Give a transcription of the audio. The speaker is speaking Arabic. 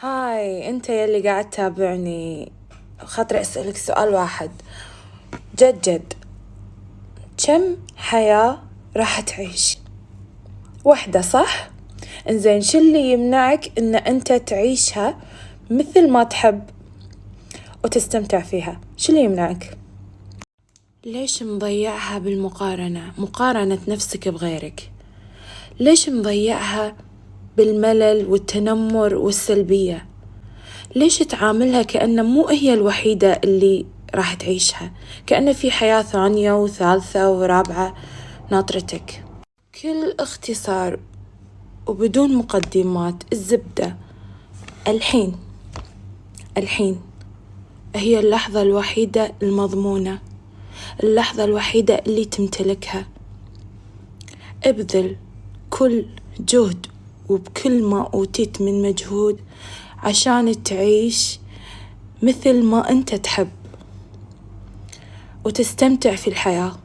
هاي انت يلي قاعد تتابعني. خاطري أسألك سؤال واحد. جد جد كم حياة راح تعيش؟ وحدة صح؟ إنزين شو اللي يمنعك إن أنت تعيشها مثل ما تحب وتستمتع فيها؟ شو اللي يمنعك؟ ليش مضيعها بالمقارنة؟ مقارنة نفسك بغيرك. ليش مضيعها بالملل والتنمر والسلبية. ليش تعاملها كأن مو هي الوحيدة اللي راح تعيشها؟ كأن في حياة ثانية وثالثة ورابعة ناطرتك. كل اختصار وبدون مقدمات الزبدة. الحين الحين هي اللحظة الوحيدة المضمونة. اللحظة الوحيدة اللي تمتلكها. ابذل كل جهد وبكل ما أوتيت من مجهود عشان تعيش مثل ما أنت تحب وتستمتع في الحياة.